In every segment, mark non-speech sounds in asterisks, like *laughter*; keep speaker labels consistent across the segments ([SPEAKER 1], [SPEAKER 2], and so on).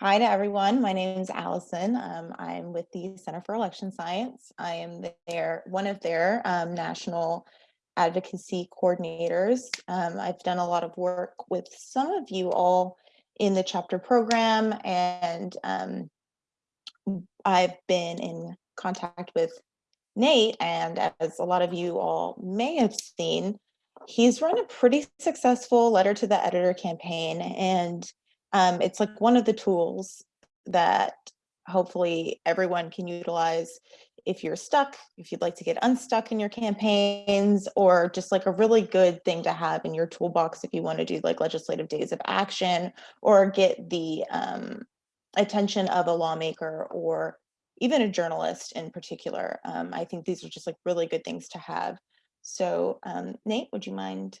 [SPEAKER 1] Hi to everyone. My name is Allison. Um, I'm with the Center for Election Science. I am their one of their um, national advocacy coordinators. Um, I've done a lot of work with some of you all in the chapter program, and um, I've been in contact with Nate. And as a lot of you all may have seen, he's run a pretty successful letter to the editor campaign and um, it's like one of the tools that hopefully everyone can utilize if you're stuck, if you'd like to get unstuck in your campaigns, or just like a really good thing to have in your toolbox if you want to do like legislative days of action or get the um, attention of a lawmaker or even a journalist in particular. Um, I think these are just like really good things to have. So um, Nate, would you mind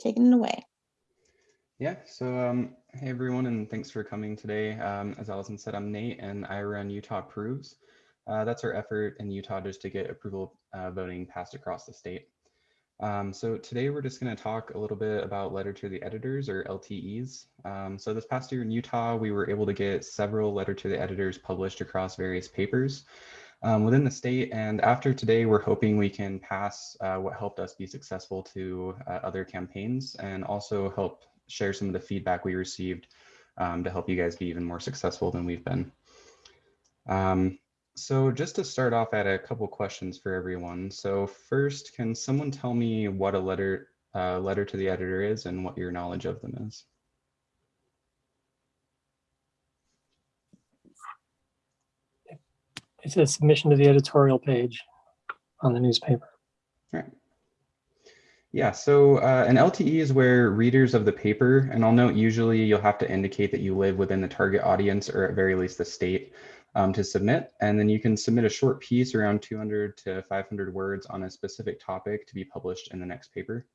[SPEAKER 1] taking it away?
[SPEAKER 2] Yeah, so um, hey everyone, and thanks for coming today. Um, as Allison said, I'm Nate and I run Utah Approves. Uh, that's our effort in Utah just to get approval uh, voting passed across the state. Um, so today we're just going to talk a little bit about letter to the editors or LTEs. Um, so this past year in Utah, we were able to get several letter to the editors published across various papers um, within the state. And after today, we're hoping we can pass uh, what helped us be successful to uh, other campaigns and also help share some of the feedback we received um, to help you guys be even more successful than we've been. Um, so just to start off, I had a couple questions for everyone. So first, can someone tell me what a letter uh, letter to the editor is and what your knowledge of them is?
[SPEAKER 3] It's a submission to the editorial page on the newspaper.
[SPEAKER 2] All right. Yeah, so uh, an LTE is where readers of the paper, and I'll note usually you'll have to indicate that you live within the target audience or at very least the state um, to submit. And then you can submit a short piece around 200 to 500 words on a specific topic to be published in the next paper.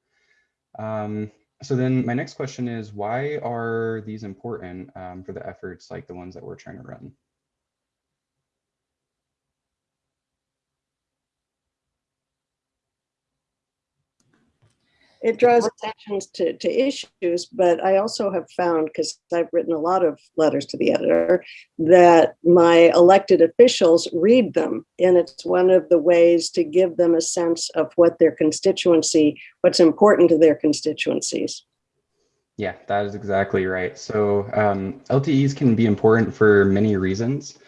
[SPEAKER 2] Um, so then my next question is, why are these important um, for the efforts like the ones that we're trying to run?
[SPEAKER 4] It draws attention to, to issues, but I also have found, because I've written a lot of letters to the editor, that my elected officials read them. And it's one of the ways to give them a sense of what their constituency, what's important to their constituencies.
[SPEAKER 2] Yeah, that is exactly right. So um, LTEs can be important for many reasons.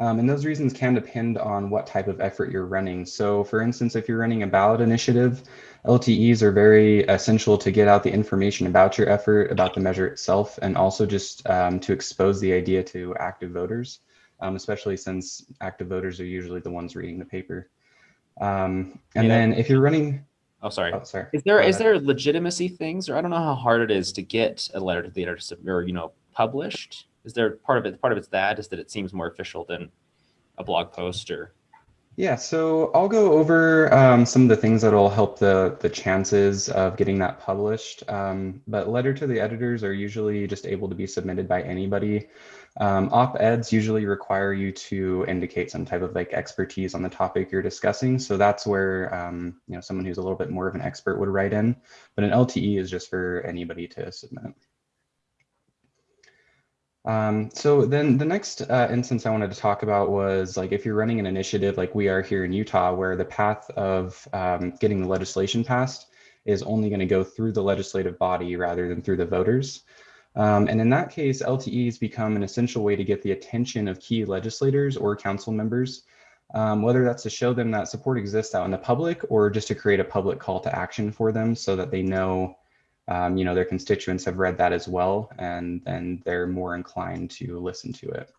[SPEAKER 2] Um, and those reasons can depend on what type of effort you're running. So for instance, if you're running a ballot initiative, LTEs are very essential to get out the information about your effort, about the measure itself, and also just um, to expose the idea to active voters, um, especially since active voters are usually the ones reading the paper. Um, and yeah. then if you're running,
[SPEAKER 5] Oh, sorry.
[SPEAKER 2] Oh, sorry.
[SPEAKER 5] Is there is there legitimacy things, or I don't know how hard it is to get a letter to the editor or you know published? Is there part of it? Part of it's that is that it seems more official than a blog post or.
[SPEAKER 2] Yeah, so I'll go over um, some of the things that'll help the the chances of getting that published. Um, but letter to the editors are usually just able to be submitted by anybody. Um, Op-eds usually require you to indicate some type of like expertise on the topic you're discussing. So that's where um, you know someone who's a little bit more of an expert would write in. But an LTE is just for anybody to submit. Um, so then the next uh, instance I wanted to talk about was like if you're running an initiative like we are here in Utah, where the path of um, getting the legislation passed is only going to go through the legislative body rather than through the voters. Um, and in that case, LTEs become an essential way to get the attention of key legislators or council members, um, whether that's to show them that support exists out in the public or just to create a public call to action for them so that they know um, you know, their constituents have read that as well, and then they're more inclined to listen to it.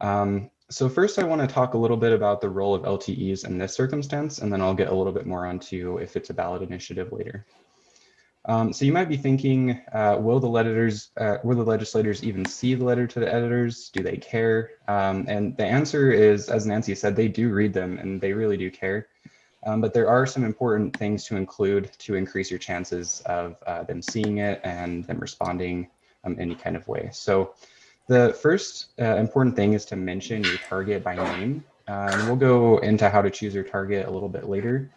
[SPEAKER 2] Um, so first, I want to talk a little bit about the role of LTEs in this circumstance, and then I'll get a little bit more onto if it's a ballot initiative later. Um, so you might be thinking, uh, will the legislators, uh, will the legislators even see the letter to the editors? Do they care? Um, and the answer is, as Nancy said, they do read them and they really do care. Um, but there are some important things to include to increase your chances of uh, them seeing it and them responding um, any kind of way. So the first uh, important thing is to mention your target by name. Uh, and we'll go into how to choose your target a little bit later.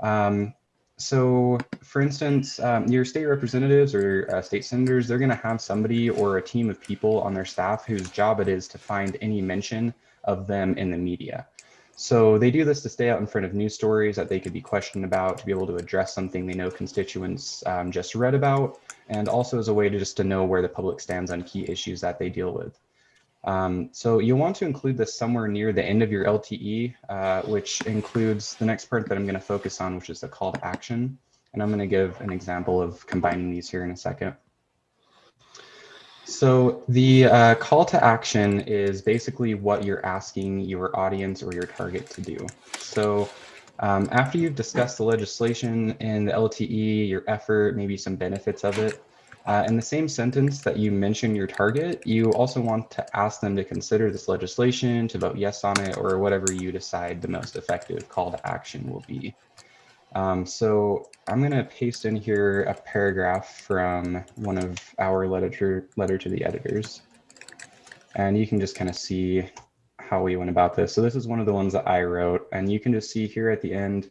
[SPEAKER 2] Um, so for instance, um, your state representatives or uh, state senators, they're going to have somebody or a team of people on their staff whose job it is to find any mention of them in the media. So they do this to stay out in front of news stories that they could be questioned about, to be able to address something they know constituents um, just read about, and also as a way to just to know where the public stands on key issues that they deal with. Um, so you'll want to include this somewhere near the end of your LTE, uh, which includes the next part that I'm going to focus on, which is the call to action. And I'm going to give an example of combining these here in a second. So the uh, call to action is basically what you're asking your audience or your target to do. So um, after you've discussed the legislation and the LTE, your effort, maybe some benefits of it, uh, in the same sentence that you mention your target, you also want to ask them to consider this legislation, to vote yes on it, or whatever you decide the most effective call to action will be. Um, so I'm going to paste in here a paragraph from one of our letter, letter to the editors. And you can just kind of see how we went about this. So this is one of the ones that I wrote, and you can just see here at the end,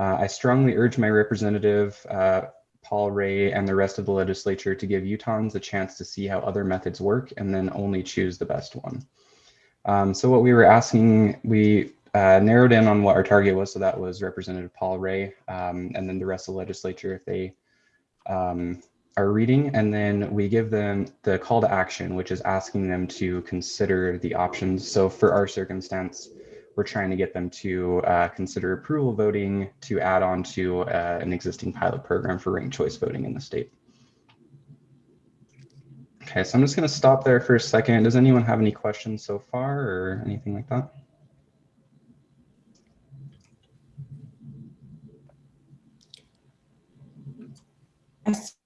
[SPEAKER 2] uh, I strongly urge my representative, uh, Paul Ray and the rest of the legislature to give Utahns a chance to see how other methods work and then only choose the best one. Um, so what we were asking, we uh, narrowed in on what our target was. So that was Representative Paul Ray um, and then the rest of the legislature if they um, are reading. And then we give them the call to action, which is asking them to consider the options. So for our circumstance, we're trying to get them to uh, consider approval voting to add on to uh, an existing pilot program for ranked choice voting in the state. Okay, so I'm just going to stop there for a second. Does anyone have any questions so far or anything like that?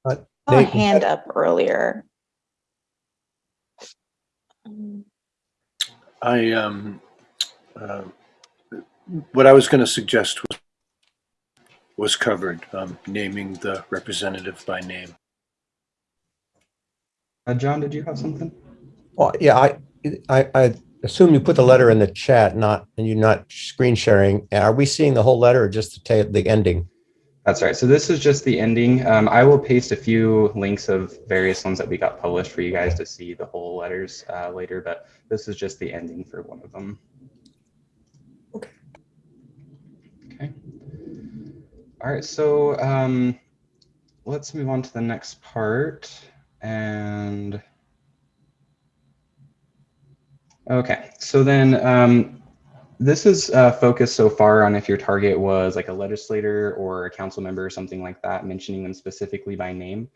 [SPEAKER 1] I saw
[SPEAKER 6] Uh,
[SPEAKER 1] a hand up earlier.
[SPEAKER 6] I, um, uh, what I was going to suggest was, was covered, um, naming the representative by name.
[SPEAKER 2] Uh, John, did you have something?
[SPEAKER 7] Well, yeah, I, I, I assume you put the letter in the chat, not, and you're not screen sharing. Are we seeing the whole letter or just the the ending?
[SPEAKER 2] That's right. So this is just the ending. Um, I will paste a few links of various ones that we got published for you guys to see the whole letters uh, later, but this is just the ending for one of them.
[SPEAKER 7] Okay.
[SPEAKER 2] Okay. All right. So um, let's move on to the next part. And okay, so then um, this is uh, focused so far on if your target was like a legislator or a council member or something like that, mentioning them specifically by name.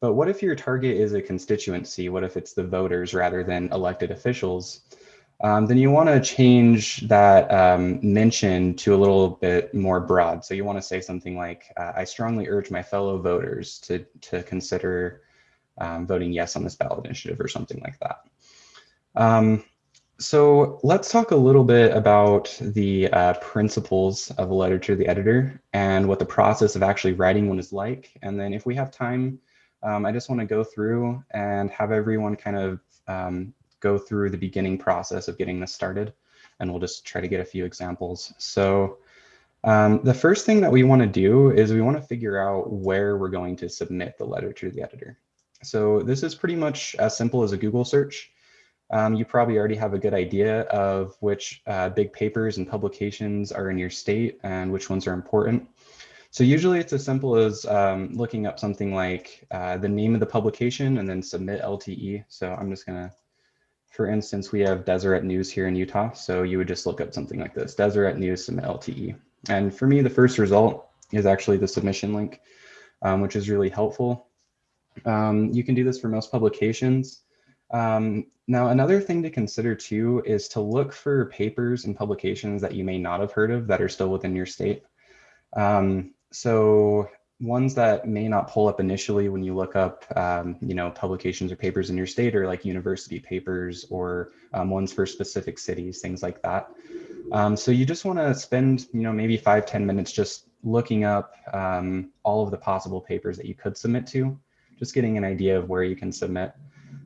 [SPEAKER 2] But what if your target is a constituency? What if it's the voters rather than elected officials? Um, then you want to change that um, mention to a little bit more broad. So you want to say something like, uh, I strongly urge my fellow voters to, to consider um, voting yes on this ballot initiative or something like that. So let's talk a little bit about the uh, principles of a letter to the editor and what the process of actually writing one is like. And then if we have time, um, I just want to go through and have everyone kind of um, go through the beginning process of getting this started. And we'll just try to get a few examples. So um, the first thing that we want to do is we want to figure out where we're going to submit the letter to the editor. So this is pretty much as simple as a Google search. Um, you probably already have a good idea of which uh, big papers and publications are in your state and which ones are important. So usually it's as simple as um, looking up something like uh, the name of the publication and then submit LTE. So I'm just gonna, for instance, we have Deseret News here in Utah. So you would just look up something like this, Deseret News submit LTE. And for me, the first result is actually the submission link, um, which is really helpful. Um, you can do this for most publications. Um, now, another thing to consider too is to look for papers and publications that you may not have heard of that are still within your state. Um, so ones that may not pull up initially when you look up, um, you know, publications or papers in your state are like university papers or um, ones for specific cities, things like that. Um, so you just want to spend, you know, maybe five ten minutes just looking up um, all of the possible papers that you could submit to, just getting an idea of where you can submit.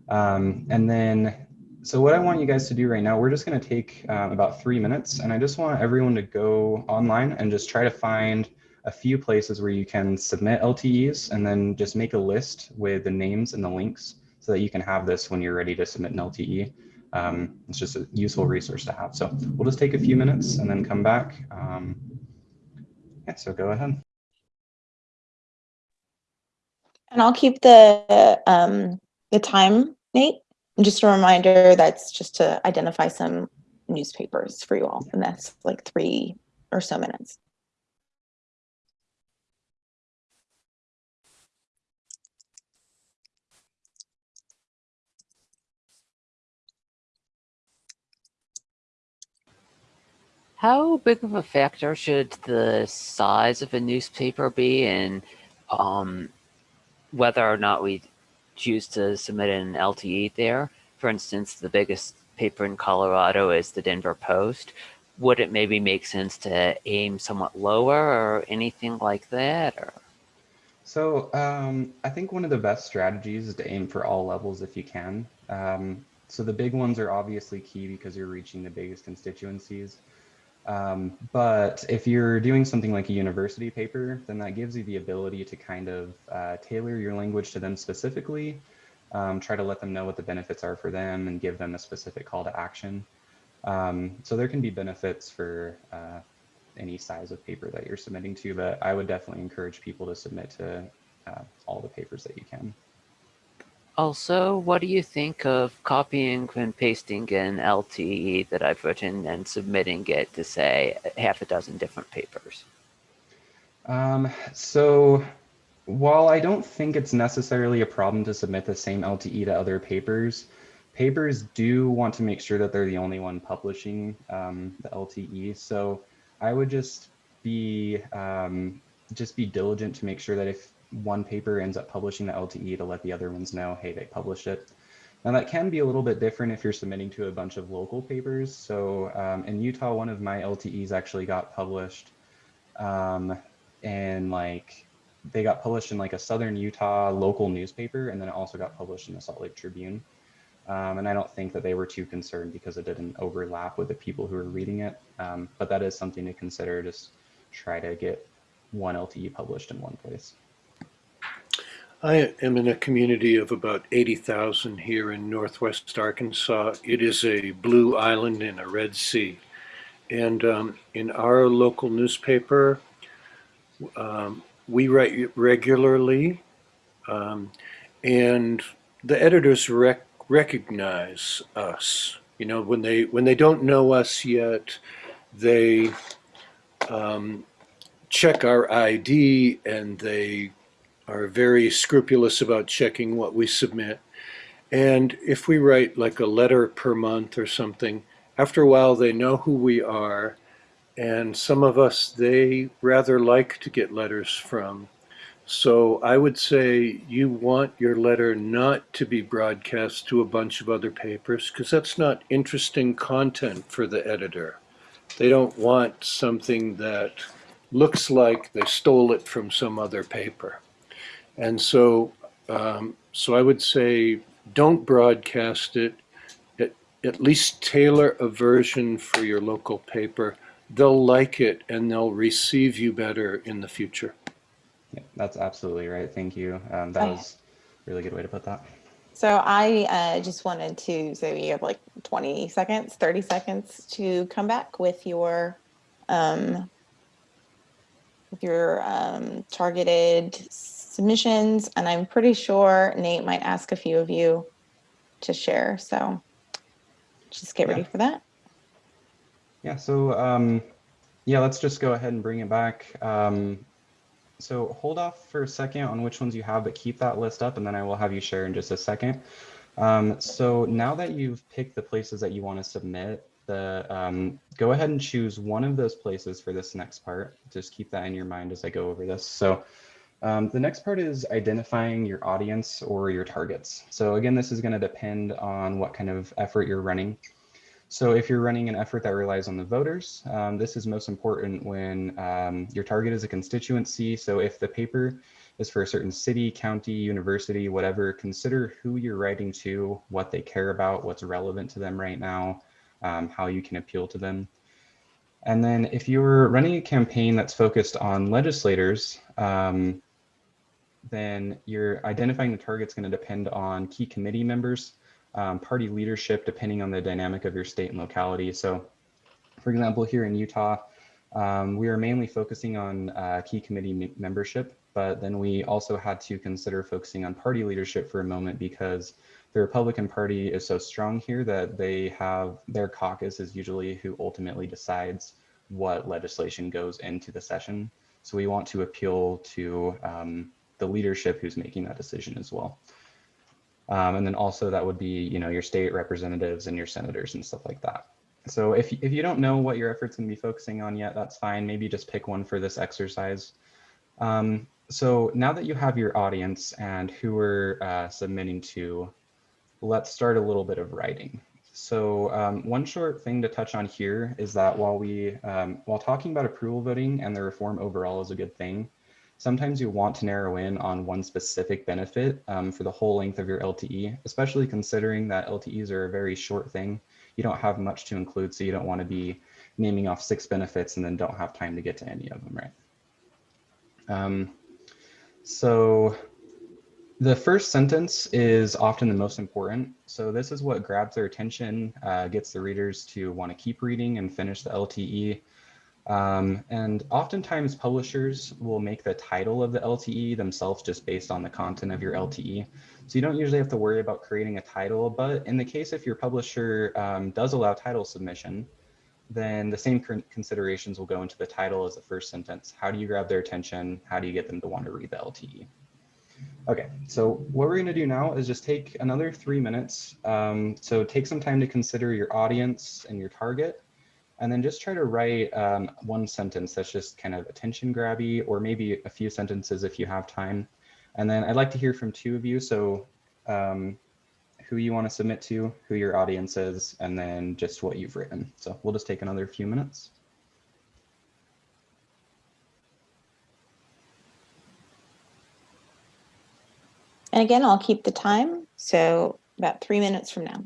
[SPEAKER 2] Um, and then, so what I want you guys to do right now, we're just going to take um, about three minutes and I just want everyone to go online and just try to find a few places where you can submit LTEs and then just make a list with the names and the links so that you can have this when you're ready to submit an LTE. Um, it's just a useful resource to have. So we'll just take a few minutes and then come back. Um, yeah, so go ahead.
[SPEAKER 1] And I'll keep the, um, the time, Nate. And just a reminder, that's just to identify some newspapers for you all. And that's like three or so minutes.
[SPEAKER 8] How big of a factor should the size of a newspaper be in um, whether or not we choose to submit an LTE there? For instance, the biggest paper in Colorado is the Denver Post. Would it maybe make sense to aim somewhat lower or anything like that? Or
[SPEAKER 2] So um, I think one of the best strategies is to aim for all levels if you can. Um, so the big ones are obviously key because you're reaching the biggest constituencies. Um, but if you're doing something like a university paper, then that gives you the ability to kind of uh, tailor your language to them specifically, um, try to let them know what the benefits are for them and give them a specific call to action. Um, so there can be benefits for uh, any size of paper that you're submitting to, but I would definitely encourage people to submit to uh, all the papers that you can.
[SPEAKER 8] Also, what do you think of copying and pasting an LTE that I've written and submitting it to say half a dozen different papers?
[SPEAKER 2] Um, so while I don't think it's necessarily a problem to submit the same LTE to other papers, papers do want to make sure that they're the only one publishing um, the LTE. So I would just be um, just be diligent to make sure that if one paper ends up publishing the LTE to let the other ones know, hey, they published it. Now that can be a little bit different if you're submitting to a bunch of local papers. So um, in Utah, one of my LTEs actually got published um, and like they got published in like a Southern Utah local newspaper, and then it also got published in the Salt Lake Tribune. Um, and I don't think that they were too concerned because it didn't overlap with the people who were reading it. Um, but that is something to consider. Just try to get one LTE published in one place.
[SPEAKER 6] I am in a community of about 80,000 here in northwest Arkansas. It is a blue island in a red sea. And um, in our local newspaper, um, we write regularly, um, and the editors rec recognize us. You know, when they when they don't know us yet, they um, check our ID and they are very scrupulous about checking what we submit. And if we write like a letter per month or something, after a while they know who we are. And some of us, they rather like to get letters from. So I would say you want your letter not to be broadcast to a bunch of other papers because that's not interesting content for the editor. They don't want something that looks like they stole it from some other paper. And so, um, so I would say don't broadcast it. At, at least tailor a version for your local paper. They'll like it and they'll receive you better in the future.
[SPEAKER 2] Yeah, that's absolutely right. Thank you. Um, that
[SPEAKER 1] Okay.
[SPEAKER 2] was a really good way to put that.
[SPEAKER 1] So I uh, just wanted to say we have like 20 seconds, 30 seconds to come back with your um, with your um, targeted submissions. And I'm pretty sure Nate might ask a few of you to share. So just get ready
[SPEAKER 2] Yeah.
[SPEAKER 1] for that.
[SPEAKER 2] Yeah, so um, yeah, let's just go ahead and bring it back. Um, so hold off for a second on which ones you have, but keep that list up and then I will have you share in just a second. Um, so now that you've picked the places that you want to submit, the um, go ahead and choose one of those places for this next part. Just keep that in your mind as I go over this. So um, the next part is identifying your audience or your targets. So again, this is going to depend on what kind of effort you're running. So if you're running an effort that relies on the voters, um, this is most important when um, your target is a constituency. So if the paper is for a certain city, county, university, whatever, consider who you're writing to, what they care about, what's relevant to them right now, um, how you can appeal to them. And then if you're running a campaign that's focused on legislators, um, then you're identifying the target's going to depend on key committee members, um, party leadership, depending on the dynamic of your state and locality. So for example, here in Utah, um, we are mainly focusing on uh, key committee membership, but then we also had to consider focusing on party leadership for a moment because the Republican Party is so strong here that they have their caucus is usually who ultimately decides what legislation goes into the session. So we want to appeal to um, the leadership who's making that decision as well. Um, and then also that would be, you know, your state representatives and your senators and stuff like that. So if, if you don't know what your efforts going to be focusing on yet, that's fine. Maybe just pick one for this exercise. Um, so now that you have your audience and who we're uh, submitting to, let's start a little bit of writing. So um, one short thing to touch on here is that while we, um, while talking about approval voting and the reform overall is a good thing, sometimes you want to narrow in on one specific benefit um, for the whole length of your LTE, especially considering that LTEs are a very short thing. You don't have much to include, so you don't want to be naming off six benefits and then don't have time to get to any of them, right? Um, so the first sentence is often the most important. So this is what grabs their attention, uh, gets the readers to want to keep reading and finish the LTE. Um, and oftentimes publishers will make the title of the LTE themselves just based on the content of your LTE. So you don't usually have to worry about creating a title, but in the case if your publisher um, does allow title submission, then the same considerations will go into the title as the first sentence. How do you grab their attention? How do you get them to want to read the LTE? Okay, so what we're going to do now is just take another three minutes. Um, so take some time to consider your audience and your target, and then just try to write um, one sentence that's just kind of attention grabby, or maybe a few sentences if you have time. And then I'd like to hear from two of you. So um, who you want to submit to, who your audience is, and then just what you've written. So we'll just take another few minutes.
[SPEAKER 1] And again, I'll keep the time. So about three minutes from now.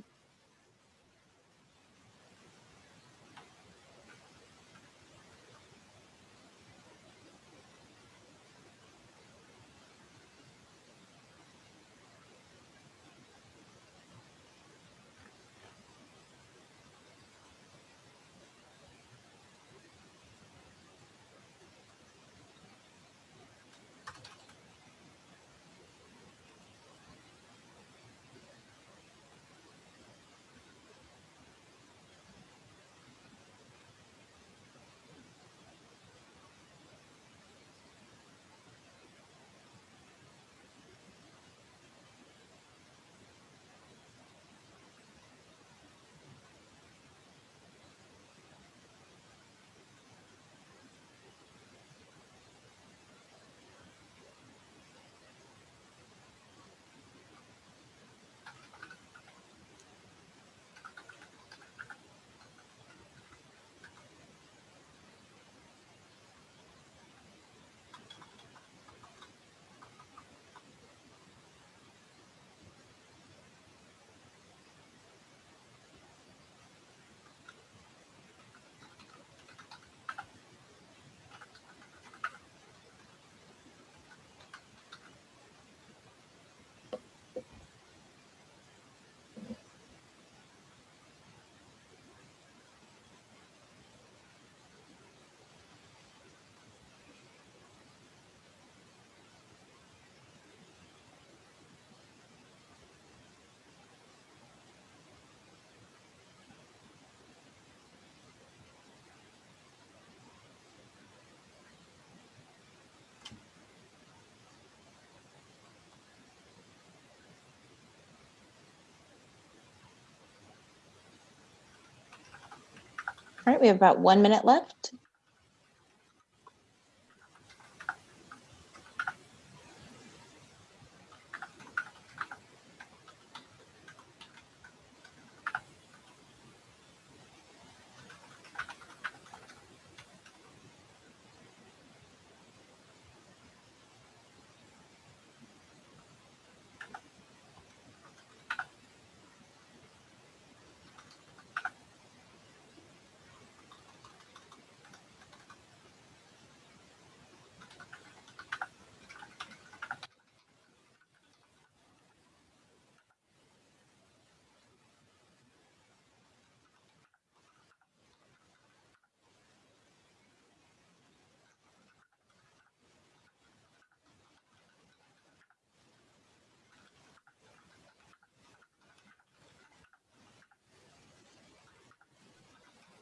[SPEAKER 1] Right, we have about one minute left.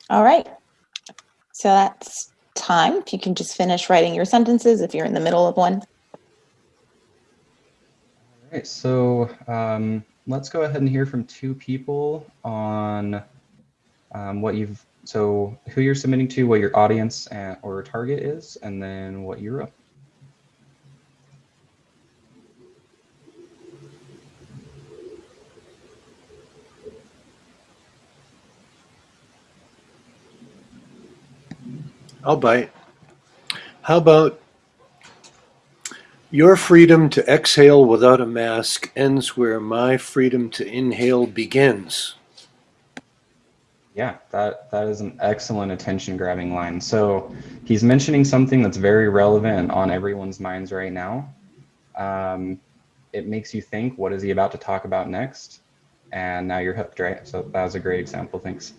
[SPEAKER 1] All right. So that's time. If you can just finish writing your sentences if you're in the middle of one.
[SPEAKER 2] All right, so um, let's go ahead and hear from two people on um, what you've, so who you're submitting to, what your audience and, or target is, and then what you wrote.
[SPEAKER 6] I'll bite. How about your freedom to exhale without a mask ends where my freedom to inhale begins?
[SPEAKER 2] Yeah, that, that is an excellent attention grabbing line. So he's mentioning something that's very relevant on everyone's minds right now. Um, it makes you think, what is he about to talk about next? And now you're hooked, right? So that was a great example. Thanks.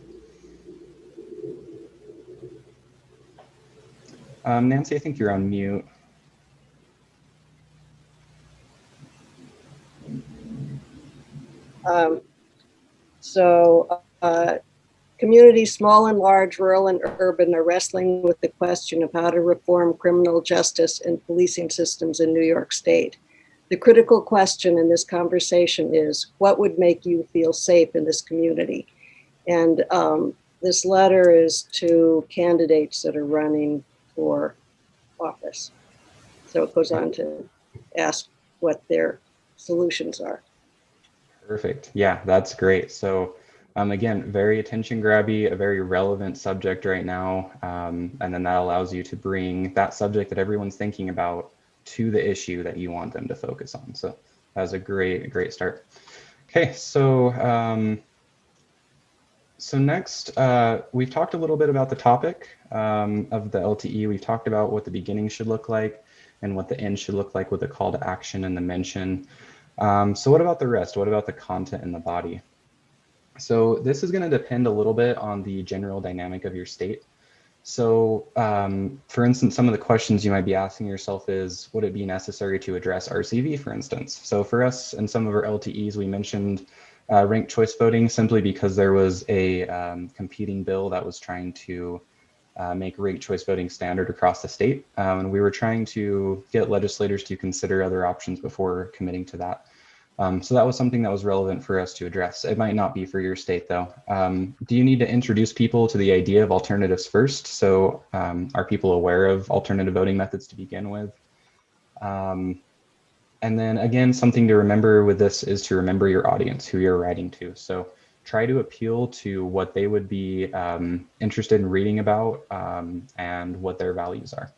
[SPEAKER 2] Um, Nancy, I think you're on mute.
[SPEAKER 4] Um, so, uh, communities, small and large, rural and urban, are wrestling with the question of how to reform criminal justice and policing systems in New York State. The critical question in this conversation is what would make you feel safe in this community? And um, this letter is to candidates that are running for office. So it goes on to ask what their solutions are.
[SPEAKER 2] Perfect. Yeah, that's great. So um, again, very attention grabby, a very relevant subject right now. Um, and then that allows you to bring that subject that everyone's thinking about to the issue that you want them to focus on. So that was a great, great start. Okay, so um, so next, uh, we've talked a little bit about the topic um, of the LTE. We've talked about what the beginning should look like and what the end should look like with the call to action and the mention. Um, so what about the rest? What about the content in the body? So this is going to depend a little bit on the general dynamic of your state. So um, for instance, some of the questions you might be asking yourself is, would it be necessary to address RCV, for instance? So for us and some of our LTEs, we mentioned uh, ranked choice voting simply because there was a um, competing bill that was trying to uh, make ranked choice voting standard across the state. Um, and we were trying to get legislators to consider other options before committing to that. Um, so that was something that was relevant for us to address. It might not be for your state though. Um, do you need to introduce people to the idea of alternatives first? So um, are people aware of alternative voting methods to begin with? Um, and then again, something to remember with this is to remember your audience, who you're writing to. So try to appeal to what they would be um, interested in reading about um, and what their values are.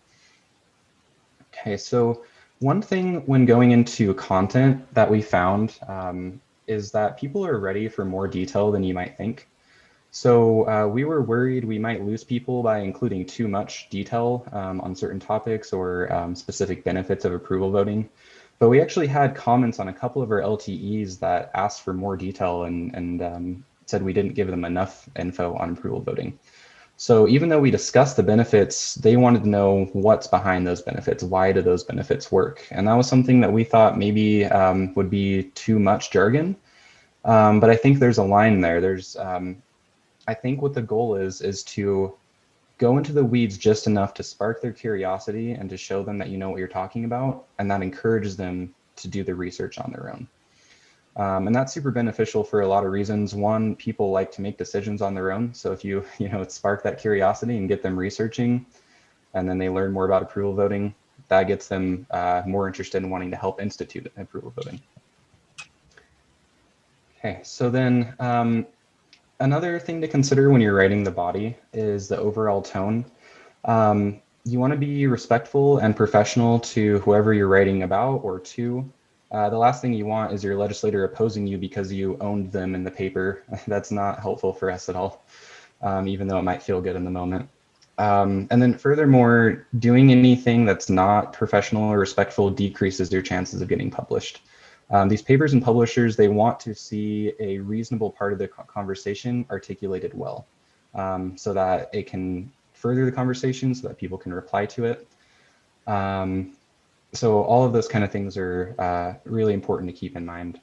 [SPEAKER 2] Okay, so one thing when going into content that we found um, is that people are ready for more detail than you might think. So uh, we were worried we might lose people by including too much detail um, on certain topics or um, specific benefits of approval voting. But we actually had comments on a couple of our LTEs that asked for more detail and, and um, said we didn't give them enough info on approval voting. So even though we discussed the benefits, they wanted to know what's behind those benefits. Why do those benefits work? And that was something that we thought maybe um, would be too much jargon. Um, but I think there's a line there. There's, um, I think what the goal is, is to go into the weeds just enough to spark their curiosity and to show them that you know what you're talking about. And that encourages them to do the research on their own. Um, and that's super beneficial for a lot of reasons. One, people like to make decisions on their own. So if you, *laughs* you know, spark that curiosity and get them researching, and then they learn more about approval voting, that gets them uh, more interested in wanting to help institute approval voting. Okay, so then um, another thing to consider when you're writing the body is the overall tone. Um, you want to be respectful and professional to whoever you're writing about or to. Uh, the last thing you want is your legislator opposing you because you owned them in the paper. *laughs* That's not helpful for us at all, um, even though it might feel good in the moment. Um, and then furthermore, doing anything that's not professional or respectful decreases your chances of getting published. Um, these papers and publishers, they want to see a reasonable part of the conversation articulated well um, so that it can further the conversation so that people can reply to it. Um, so all of those kind of things are uh, really important to keep in mind.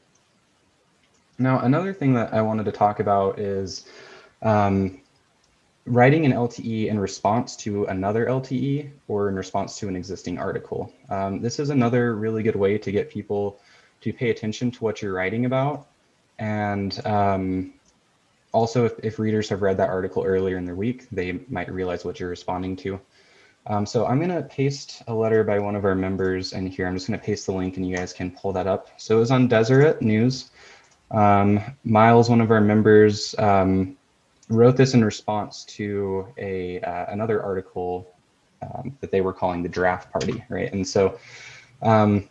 [SPEAKER 2] Now, another thing that I wanted to talk about is um, writing an LTE in response to another LTE or in response to an existing article. Um, this is another really good way to get people to pay attention to what you're writing about. And um, also, if, if readers have read that article earlier in the week, they might realize what you're responding to. Um, so I'm going to paste a letter by one of our members in here. I'm just going to paste the link and you guys can pull that up. So it was on Deseret News. Um, Miles, one of our members, um, wrote this in response to a uh, another article um, that they were calling the draft party, right? And so um,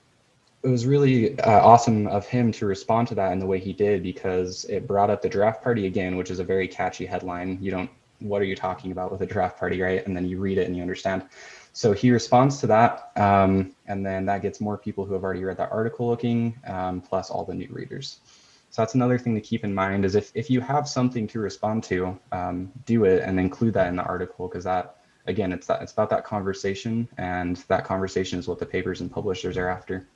[SPEAKER 2] it was really uh, awesome of him to respond to that in the way he did because it brought up the draft party again, which is a very catchy headline. You don't, what are you talking about with a draft party, right? And then you read it and you understand. So he responds to that, um, and then that gets more people who have already read that article looking, um, plus all the new readers. So that's another thing to keep in mind is if, if you have something to respond to, um, do it and include that in the article because that, again, it's, that, it's about that conversation and that conversation is what the papers and publishers are after.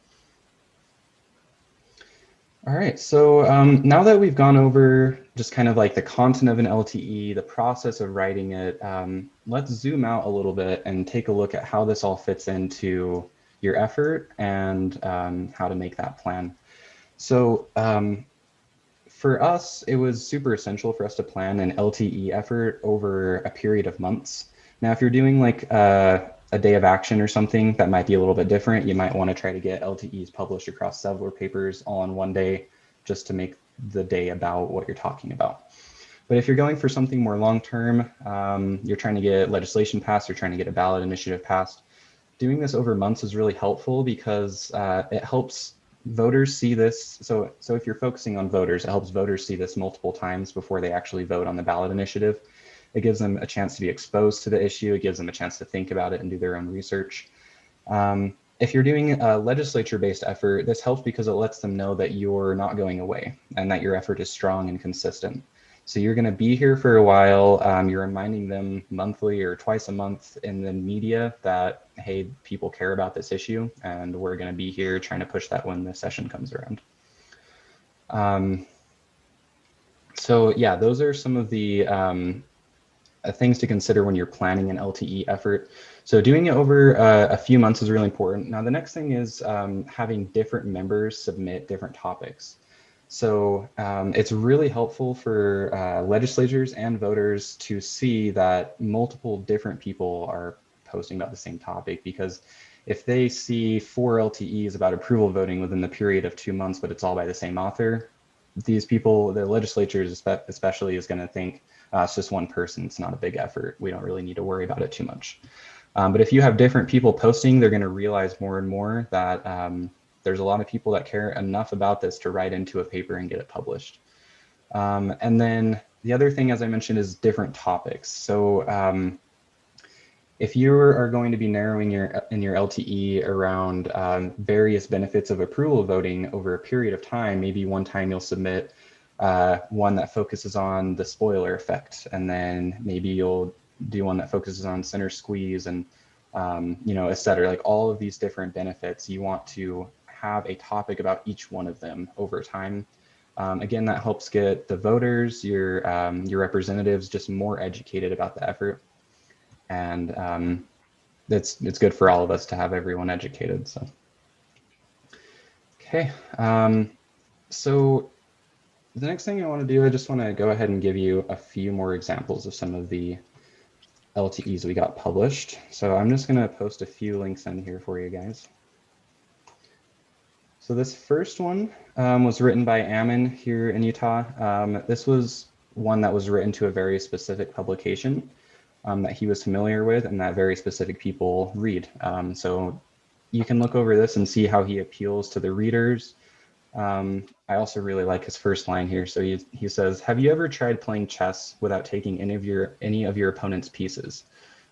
[SPEAKER 2] All right, so um, now that we've gone over just kind of like the content of an LTE, the process of writing it, um, let's zoom out a little bit and take a look at how this all fits into your effort and um, how to make that plan. So um, for us, it was super essential for us to plan an LTE effort over a period of months. Now, if you're doing like uh, a day of action or something, that might be a little bit different. You might want to try to get LTEs published across several papers all in one day just to make the day about what you're talking about. But if you're going for something more long-term, um, you're trying to get legislation passed, you're trying to get a ballot initiative passed, doing this over months is really helpful because uh, it helps voters see this. So, so if you're focusing on voters, it helps voters see this multiple times before they actually vote on the ballot initiative. It gives them a chance to be exposed to the issue. It gives them a chance to think about it and do their own research. Um, if you're doing a legislature-based effort, this helps because it lets them know that you're not going away and that your effort is strong and consistent. So you're going to be here for a while. Um, you're reminding them monthly or twice a month in the media that, hey, people care about this issue and we're going to be here trying to push that when the session comes around. Um, so yeah, those are some of the um, things to consider when you're planning an LTE effort. So doing it over uh, a few months is really important. Now, the next thing is um, having different members submit different topics. So um, it's really helpful for uh, legislators and voters to see that multiple different people are posting about the same topic because if they see four LTEs about approval voting within the period of two months, but it's all by the same author, these people, the legislatures especially is going to think uh, it's just one person. It's not a big effort. We don't really need to worry about it too much. Um, but if you have different people posting, they're going to realize more and more that um, there's a lot of people that care enough about this to write into a paper and get it published. Um, and then the other thing, as I mentioned, is different topics. So um, if you are going to be narrowing your in your LTE around um, various benefits of approval voting over a period of time, maybe one time you'll submit uh, one that focuses on the spoiler effect, and then maybe you'll do one that focuses on center squeeze and um, you know, et cetera. Like all of these different benefits, you want to have a topic about each one of them over time. Um, again, that helps get the voters, your, um, your representatives just more educated about the effort. And um, it's, it's good for all of us to have everyone educated. So, okay. Um, so the next thing I want to do, I just want to go ahead and give you a few more examples of some of the LTEs we got published. So I'm just going to post a few links in here for you guys. So this first one um, was written by Ammon here in Utah. Um, this was one that was written to a very specific publication um, that he was familiar with and that very specific people read. Um, so you can look over this and see how he appeals to the readers. Um, I also really like his first line here. So he, he says, have you ever tried playing chess without taking any of your any of your opponent's pieces?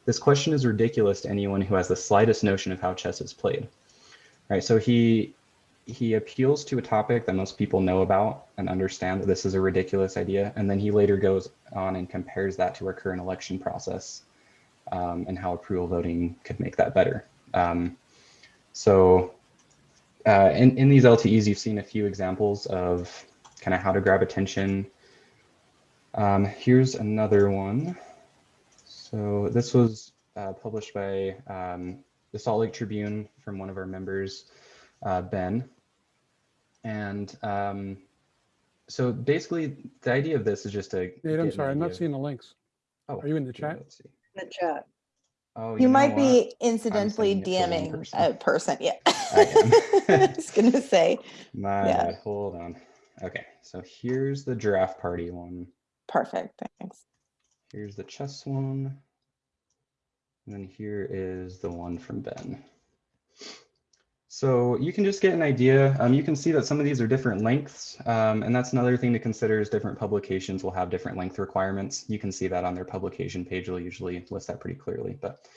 [SPEAKER 2] This question is ridiculous to anyone who has the slightest notion of how chess is played. All right, so he he appeals to a topic that most people know about and understand that this is a ridiculous idea. And then he later goes on and compares that to our current election process um, and how approval voting could make that better. Um, so uh, in, in these LTEs, you've seen a few examples of kind of how to grab attention. Um, here's another one. So this was uh, published by um, the Salt Lake Tribune from one of our members, uh, Ben. And um, so basically, the idea of this is just to.
[SPEAKER 9] Nate, I'm sorry, I'm not seeing the links.
[SPEAKER 2] Oh,
[SPEAKER 9] Are you in the chat?
[SPEAKER 2] Let's see.
[SPEAKER 4] In the chat.
[SPEAKER 2] Oh,
[SPEAKER 1] You
[SPEAKER 2] know
[SPEAKER 1] might
[SPEAKER 2] what?
[SPEAKER 1] be incidentally
[SPEAKER 2] sending it to the wrong
[SPEAKER 1] DMing
[SPEAKER 2] person.
[SPEAKER 1] a person, yeah.
[SPEAKER 2] I. *laughs*
[SPEAKER 1] I was gonna say,
[SPEAKER 2] My
[SPEAKER 1] Yeah.
[SPEAKER 2] Hold on. Okay, so here's the giraffe party one.
[SPEAKER 1] perfect, thanks.
[SPEAKER 2] Here's the chess one. And then here is the one from Ben. So you can just get an idea. Um, you can see that some of these are different lengths. Um, and that's another thing to consider is different publications will have different length requirements. You can see that on their publication page. They'll usually list that pretty clearly. But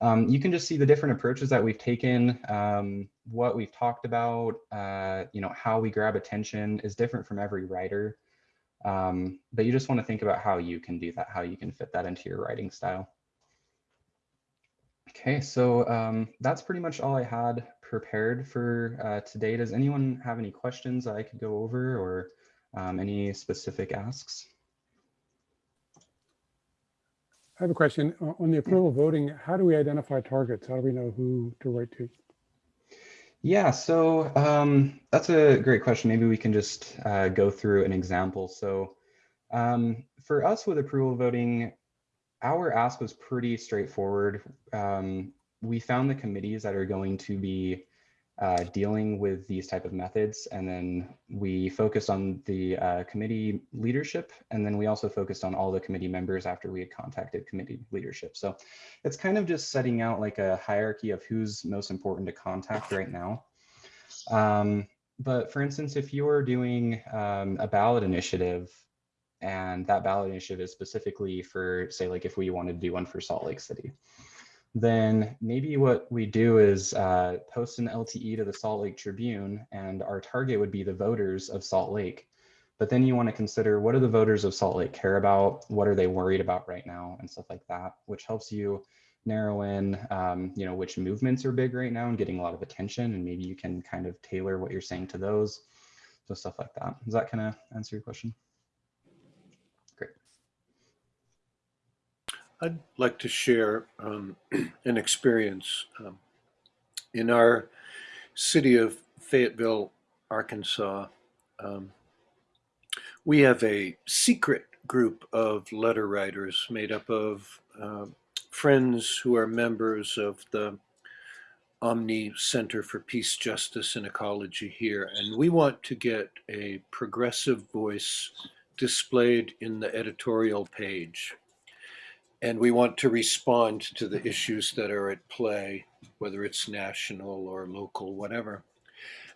[SPEAKER 2] um, you can just see the different approaches that we've taken, um, what we've talked about, uh, you know, how we grab attention is different from every writer. Um, but you just want to think about how you can do that, how you can fit that into your writing style. Okay, so um, that's pretty much all I had prepared for uh, today. Does anyone have any questions that I could go over or um, any specific asks?
[SPEAKER 9] I have a question. On the approval voting, how do we identify targets? How do we know who to write to?
[SPEAKER 2] Yeah, so um, that's a great question. Maybe we can just uh, go through an example. So um, for us with approval voting, our ask was pretty straightforward. Um, we found the committees that are going to be uh, dealing with these type of methods, and then we focused on the uh, committee leadership, and then we also focused on all the committee members after we had contacted committee leadership. So it's kind of just setting out like a hierarchy of who's most important to contact right now. Um, but for instance, if you're doing um, a ballot initiative and that ballot initiative is specifically for say like if we wanted to do one for Salt Lake City, then maybe what we do is uh, post an LTE to the Salt Lake Tribune and our target would be the voters of Salt Lake. But then you want to consider what do the voters of Salt Lake care about? What are they worried about right now and stuff like that, which helps you narrow in, um, you know, which movements are big right now and getting a lot of attention. And maybe you can kind of tailor what you're saying to those. So stuff like that. Does that kind of answer your question? Great.
[SPEAKER 6] I'd like to share um, *clears throat* an experience um, in our city of Fayetteville, Arkansas. Um, we have a secret group of letter writers made up of uh, friends who are members of the Omni Center for Peace, Justice, and Ecology here. And we want to get a progressive voice displayed in the editorial page and we want to respond to the issues that are at play, whether it's national or local, whatever.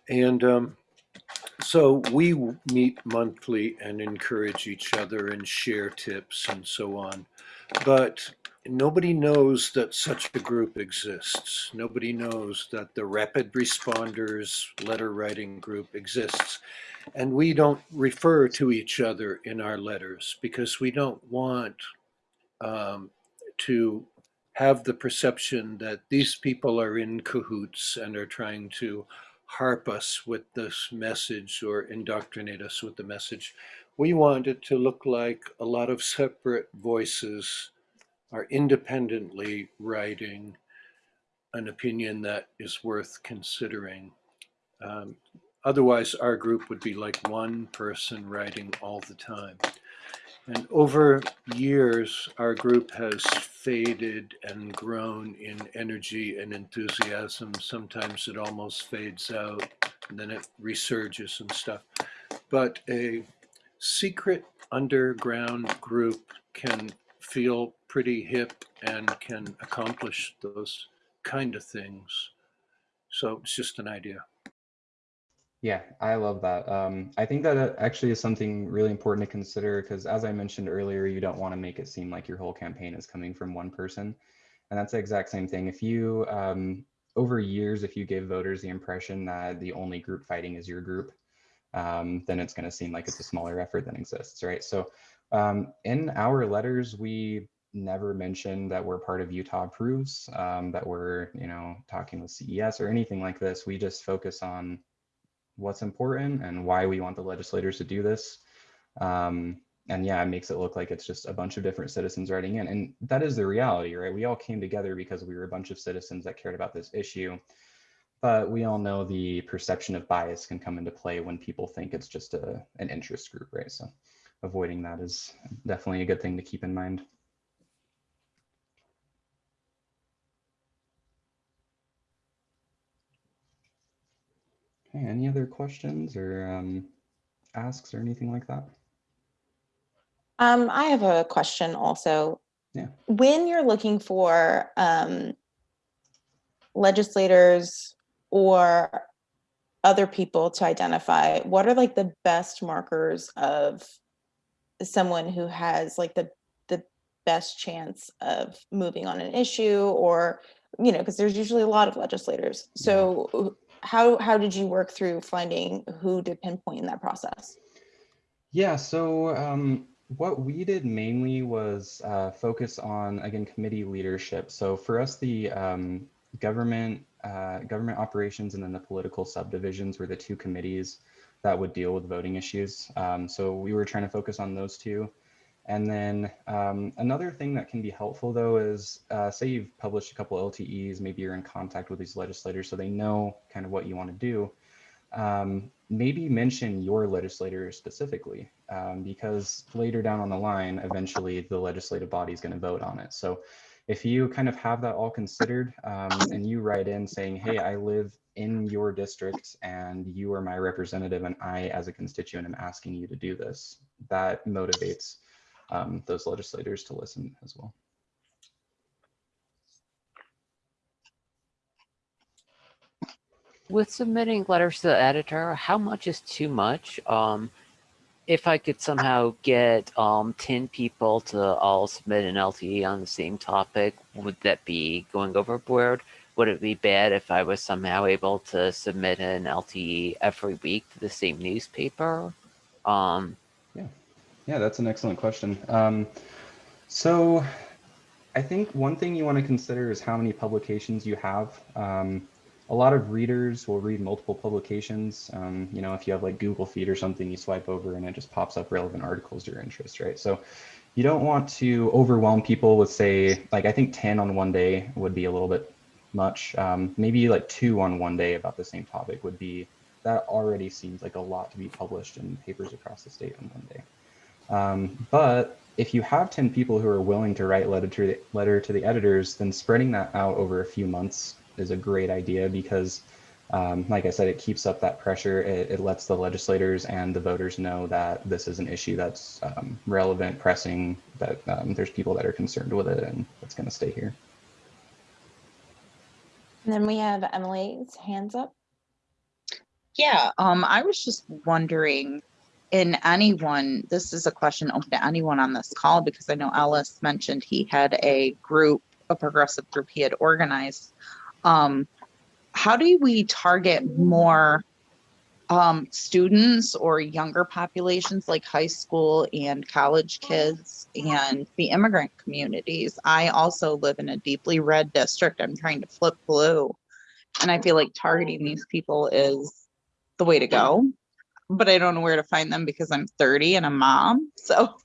[SPEAKER 6] And um, so we meet monthly and encourage each other and share tips and so on. But nobody knows that such a group exists. Nobody knows that the rapid responders letter writing group exists. And we don't refer to each other in our letters because we don't want um, to have the perception that these people are in cahoots and are trying to harp us with this message or indoctrinate us with the message. We want it to look like a lot of separate voices are independently writing an opinion that is worth considering. Um, otherwise, our group would be like one person writing all the time. And over years, our group has faded and grown in energy and enthusiasm. Sometimes it almost fades out, and then it resurges and stuff. But a secret underground group can feel pretty hip and can accomplish those kind of things. So it's just an idea.
[SPEAKER 2] Yeah, I love that. Um, I think that actually is something really important to consider because, as I mentioned earlier, you don't want to make it seem like your whole campaign is coming from one person. And that's the exact same thing. If you, um, over years, if you give voters the impression that the only group fighting is your group, um, then it's going to seem like it's a smaller effort than exists, right? So um, in our letters, we never mention that we're part of Utah Approves, um, that we're, you know, talking with CES or anything like this. We just focus on what's important and why we want the legislators to do this. Um, and yeah, it makes it look like it's just a bunch of different citizens writing in. And that is the reality, right? We all came together because we were a bunch of citizens that cared about this issue. But we all know the perception of bias can come into play when people think it's just a, an interest group, right? So avoiding that is definitely a good thing to keep in mind. Okay, any other questions or um, asks or anything like that?
[SPEAKER 1] Um, I have a question also.
[SPEAKER 2] Yeah.
[SPEAKER 1] When you're looking for um, legislators or other people to identify, what are like the best markers of someone who has like the the best chance of moving on an issue or you know because there's usually a lot of legislators so how how did you work through finding who to pinpoint in that process
[SPEAKER 2] Yeah, so um, what we did mainly was uh, focus on, again, committee leadership. So for us, the um, government, uh, government operations and then the political subdivisions were the two committees that would deal with voting issues. Um, so we were trying to focus on those two. And then um, another thing that can be helpful though is uh, say you've published a couple LTEs, maybe you're in contact with these legislators so they know kind of what you want to do. Um, maybe mention your legislator specifically um, because later down on the line, eventually the legislative body is going to vote on it. So if you kind of have that all considered um, and you write in saying, hey, I live in your district and you are my representative and I as a constituent am asking you to do this, that motivates um, those legislators to listen as well.
[SPEAKER 8] With submitting letters to the editor, how much is too much? Um, if I could somehow get um, 10 people to all submit an LTE on the same topic, would that be going overboard? Would it be bad if I was somehow able to submit an LTE every week to the same newspaper? Um,
[SPEAKER 2] Yeah, that's an excellent question. Um, so I think one thing you want to consider is how many publications you have. Um, a lot of readers will read multiple publications. Um, you know, if you have like Google Feed or something, you swipe over and it just pops up relevant articles to your interest, right? So you don't want to overwhelm people with say, like I think 10 on one day would be a little bit much. Um, maybe like two on one day about the same topic would be, that already seems like a lot to be published in papers across the state on one day. Um, but if you have 10 people who are willing to write letter to the, letter to the editors, then spreading that out over a few months is a great idea because, um, like I said, it keeps up that pressure. It, it, lets the legislators and the voters know that this is an issue that's um, relevant, pressing, that um, there's people that are concerned with it and it's going to stay here.
[SPEAKER 1] and then we have emily's hands up
[SPEAKER 10] Yeah, um, I was just wondering, in anyone, this is a question open to anyone on this call because I know Ellis mentioned he had a group, a progressive group he had organized. Um, how do we target more um, students or younger populations like high school and college kids and the immigrant communities? I also live in a deeply red district. I'm trying to flip blue. And I feel like targeting these people is the way to go. But I don't know where to find them because I'm 30 and a mom. *laughs* So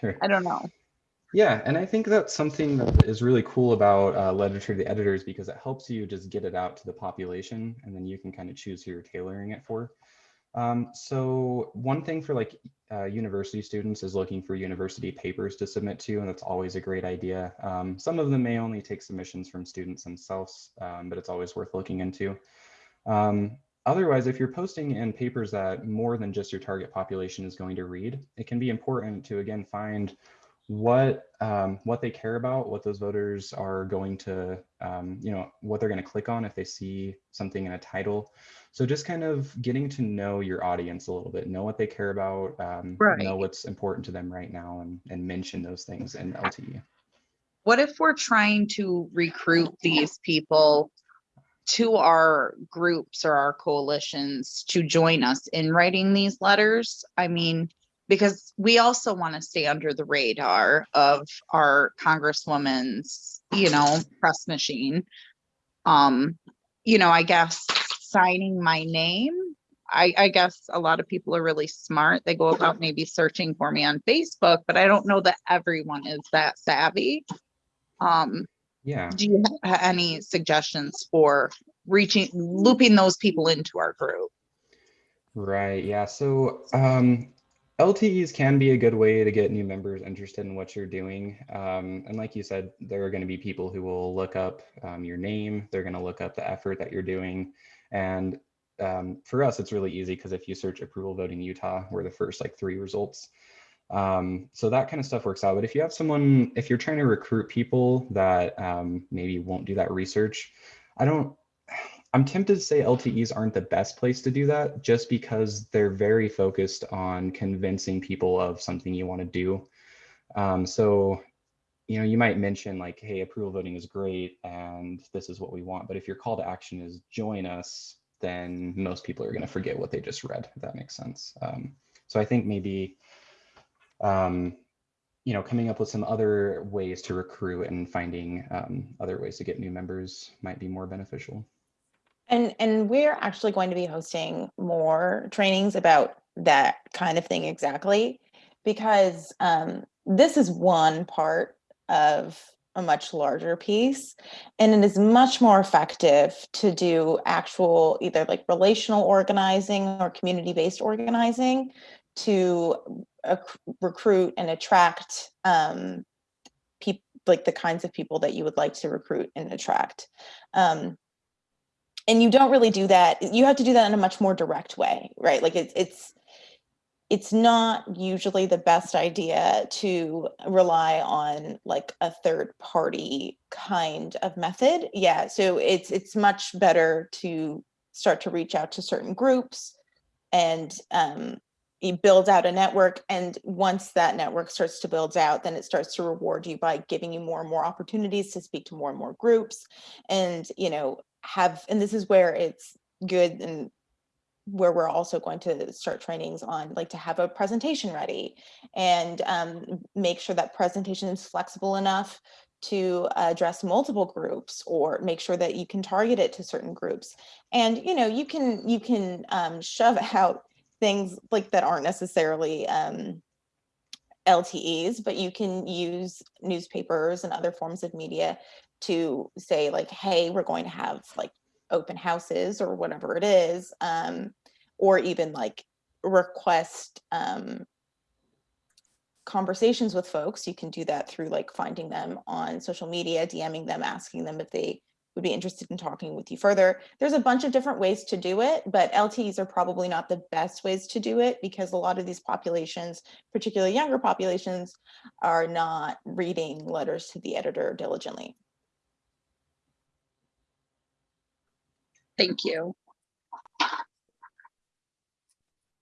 [SPEAKER 2] Sure.
[SPEAKER 10] I don't know.
[SPEAKER 2] Yeah, and I think that's something that is really cool about uh, literature to the editors because it helps you just get it out to the population and then you can kind of choose who you're tailoring it for. Um, so one thing for like uh, university students is looking for university papers to submit to, and that's always a great idea. Um, some of them may only take submissions from students themselves, um, but it's always worth looking into. Um, Otherwise, if you're posting in papers that more than just your target population is going to read, it can be important to again find what um, what they care about, what those voters are going to, um, you know, what they're going to click on if they see something in a title. So just kind of getting to know your audience a little bit, know what they care about, um, know what's important to them right now, and and mention those things in LTE.
[SPEAKER 10] What if we're trying to recruit these people to our groups or our coalitions to join us in writing these letters? I mean, because we also want to stay under the radar of our congresswoman's, you know, press machine. Um, you know, I guess signing my name, I, I guess a lot of people are really smart. They go about maybe searching for me on Facebook, but I don't know that everyone is that savvy. Um,
[SPEAKER 2] Yeah.
[SPEAKER 10] do you have any suggestions for reaching, looping those people into our group?
[SPEAKER 2] Right. Yeah. So um, LTEs can be a good way to get new members interested in what you're doing. Um, and like you said, there are going to be people who will look up um, your name. They're going to look up the effort that you're doing. And um, for us, it's really easy because if you search approval voting Utah, we're the first like three results. Um, so that kind of stuff works out. But if you have someone, if you're trying to recruit people that um, maybe won't do that research, I don't, I'm tempted to say LTEs aren't the best place to do that just because they're very focused on convincing people of something you want to do. Um, so, you know, you might mention like, hey, approval voting is great and this is what we want. But if your call to action is join us, then most people are going to forget what they just read, if that makes sense. Um, so I think maybe, um, you know, coming up with some other ways to recruit and finding um, other ways to get new members might be more beneficial.
[SPEAKER 1] And, and we're actually going to be hosting more trainings about that kind of thing exactly. Because um, this is one part of a much larger piece. And it is much more effective to do actual either like relational organizing or community-based organizing to recruit and attract um, people like the kinds of people that you would like to recruit and attract. Um, and you don't really do that. You have to do that in a much more direct way, right? Like it's it's it's not usually the best idea to rely on like a third party kind of method. Yeah, so it's it's much better to start to reach out to certain groups and um, you build out a network. And once that network starts to build out, then it starts to reward you by giving you more and more opportunities to speak to more and more groups. And, you know, have, and this is where it's good and where we're also going to start trainings on like to have a presentation ready and um, make sure that presentation is flexible enough to address multiple groups or make sure that you can target it to certain groups and you know you can you can um, shove *laughs* out things like that aren't necessarily um, LTEs, but you can use newspapers and other forms of media to say like, hey, we're going to have like open houses or whatever it is, um, or even like request um, conversations with folks. You can do that through like finding them on social media, DMing them, asking them if they would be interested in talking with you further. There's a bunch of different ways to do it, but LTEs are probably not the best ways to do it because a lot of these populations, particularly younger populations, are not reading letters to the editor diligently.
[SPEAKER 10] Thank you.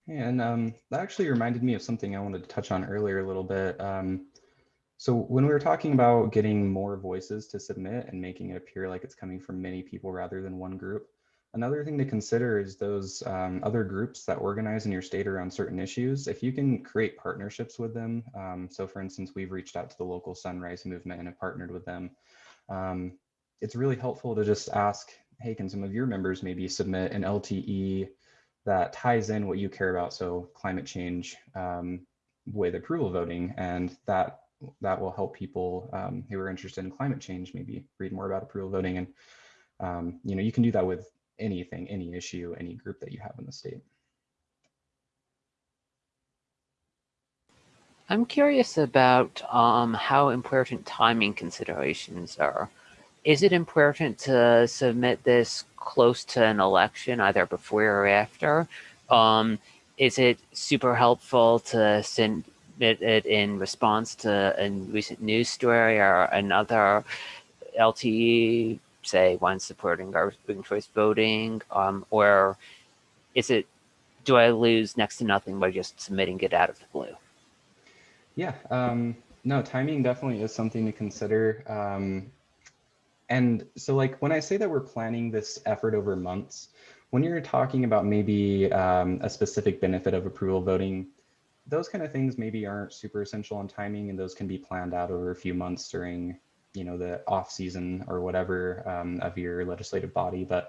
[SPEAKER 2] And um, that actually reminded me of something I wanted to touch on earlier a little bit. Um, so when we were talking about getting more voices to submit and making it appear like it's coming from many people rather than one group, another thing to consider is those um, other groups that organize in your state around certain issues. If you can create partnerships with them. Um, so for instance, we've reached out to the local Sunrise movement and have partnered with them. Um, it's really helpful to just ask, hey, can some of your members maybe submit an LTE that ties in what you care about, so climate change um, with approval voting, and that that will help people um, who are interested in climate change maybe read more about approval voting. And um, you know, you can do that with anything, any issue, any group that you have in the state.
[SPEAKER 8] I'm curious about um, how important timing considerations are. Is it important to submit this close to an election, either before or after? Um, is it super helpful to submit it in response to a recent news story or another LTE, say one supporting garbage choice voting, um, or is it, do I lose next to nothing by just submitting it out of the blue?
[SPEAKER 2] Yeah, um, no, timing definitely is something to consider. Um, and so like when I say that we're planning this effort over months, when you're talking about maybe um, a specific benefit of approval voting, those kind of things maybe aren't super essential on timing and those can be planned out over a few months during, you know, the off season or whatever um, of your legislative body. But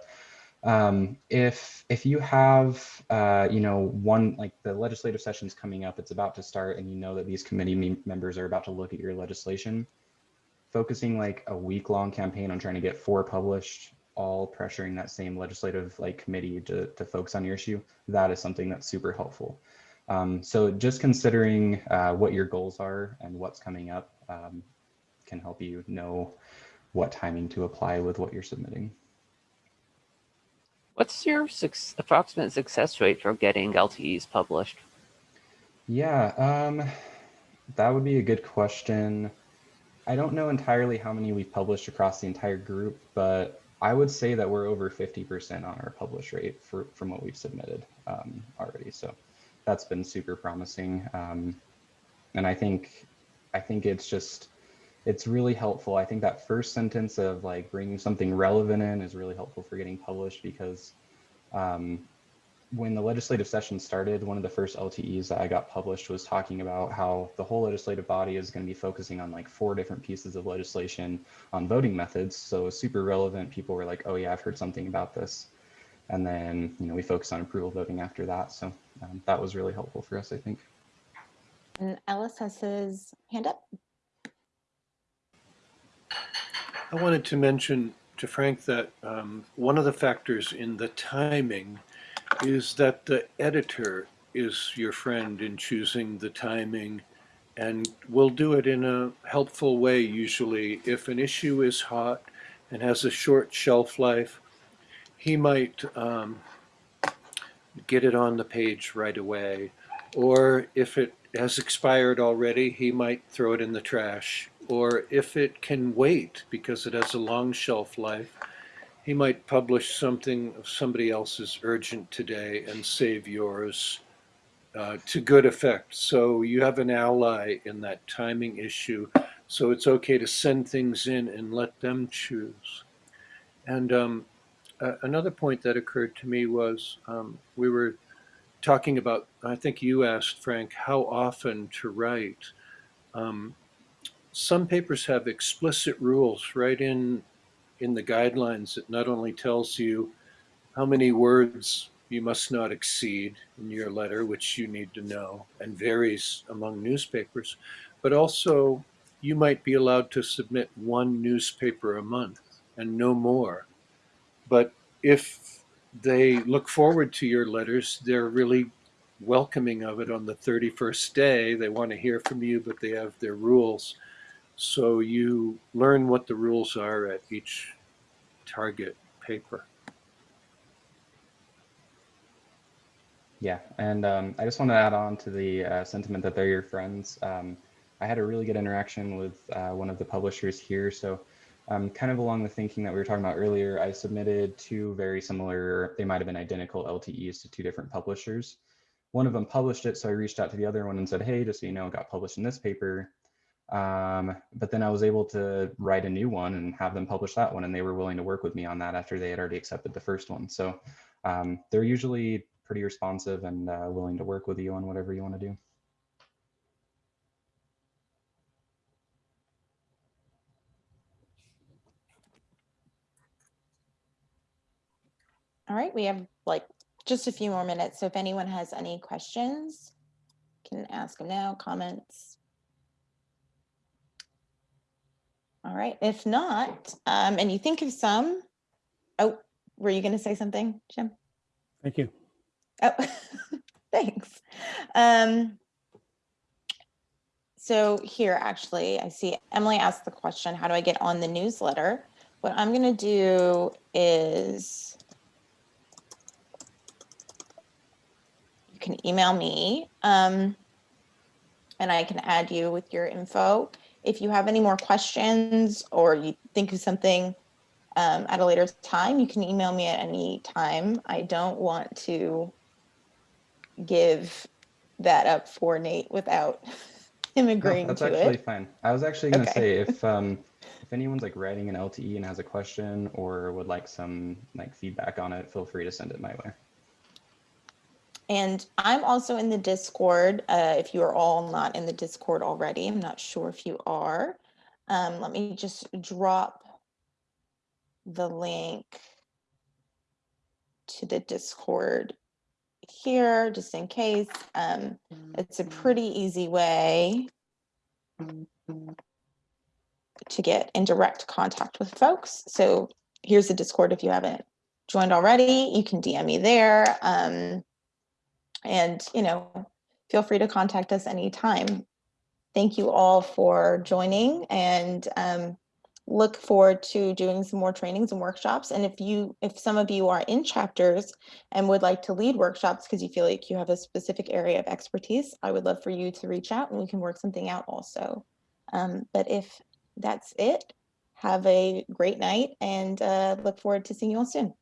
[SPEAKER 2] Um, if if you have uh, you know one like the legislative session's coming up, it's about to start, and you know that these committee mem- members are about to look at your legislation, focusing like a week long campaign on trying to get four published, all pressuring that same legislative like committee to to focus on your issue, that is something that's super helpful. Um, so just considering uh, what your goals are and what's coming up um, can help you know what timing to apply with what you're submitting.
[SPEAKER 8] What's your suc approximate success rate for getting LTEs published?
[SPEAKER 2] Yeah, um, that would be a good question. I don't know entirely how many we've published across the entire group, but I would say that we're over 50% on our publish rate for, from what we've submitted um, already. So that's been super promising. Um, and I think, I think it's just, it's really helpful. I think that first sentence of like bringing something relevant in is really helpful for getting published because um, when the legislative session started, one of the first LTEs that I got published was talking about how the whole legislative body is going to be focusing on like four different pieces of legislation on voting methods. So super relevant. People were like, oh yeah, I've heard something about this. And then, you know, we focused on approval voting after that. So um, that was really helpful for us, I think.
[SPEAKER 1] And Ellis has his hand up.
[SPEAKER 6] I wanted to mention to Frank that um, one of the factors in the timing is that the editor is your friend in choosing the timing and will do it in a helpful way usually. If an issue is hot and has a short shelf life, he might um, get it on the page right away. Or if it has expired already, he might throw it in the trash. Or if it can wait because it has a long shelf life, he might publish something of somebody else's urgent today and save yours uh, to good effect. So you have an ally in that timing issue. So it's okay to send things in and let them choose. And um, another point that occurred to me was um, we were talking about, I think you asked, Frank, how often to write. Um, some papers have explicit rules right in in the guidelines that not only tells you how many words you must not exceed in your letter, which you need to know and varies among newspapers, but also you might be allowed to submit one newspaper a month and no more. But if they look forward to your letters, they're really welcoming of it on the 31st day. They want to hear from you, but they have their rules. So you learn what the rules are at each target paper.
[SPEAKER 2] Yeah, and um, I just want to add on to the uh, sentiment that they're your friends. Um, I had a really good interaction with uh, one of the publishers here. So um, kind of along the thinking that we were talking about earlier, I submitted two very similar, they might have been identical LTEs to two different publishers. One of them published it, so I reached out to the other one and said, hey, just so you know, it got published in this paper. Um, but then I was able to write a new one and have them publish that one, and they were willing to work with me on that after they had already accepted the first one. So um, they're usually pretty responsive and uh, willing to work with you on whatever you want to do.
[SPEAKER 1] All right, we have like just a few more minutes. So if anyone has any questions, can ask them now, comments. All right, if not, um, and you think of some, oh, were you going to say something, Jim?
[SPEAKER 9] Thank you.
[SPEAKER 1] Oh, *laughs* thanks. Um, so here, actually, I see Emily asked the question, how do I get on the newsletter? What I'm going to do is you can email me um, and I can add you with your info. If you have any more questions or you think of something um, at a later time, you can email me at any time. I don't want to give that up for Nate without *laughs* him agreeing No,
[SPEAKER 2] that's
[SPEAKER 1] to
[SPEAKER 2] actually
[SPEAKER 1] it.
[SPEAKER 2] fine. I was actually going to
[SPEAKER 1] Okay.
[SPEAKER 2] say if *laughs* um, if anyone's like writing an LTE and has a question or would like some like feedback on it, feel free to send it my way.
[SPEAKER 1] And I'm also in the Discord. Uh, if you are all not in the Discord already, I'm not sure if you are. Um, let me just drop the link to the Discord here, just in case. Um, it's a pretty easy way to get in direct contact with folks. So here's the Discord if you haven't joined already, you can DM me there. Um, and, you know, feel free to contact us anytime. Thank you all for joining and um, look forward to doing some more trainings and workshops. And if you, if some of you are in chapters and would like to lead workshops because you feel like you have a specific area of expertise, I would love for you to reach out and we can work something out also. Um, but if that's it, have a great night and uh, look forward to seeing you all soon.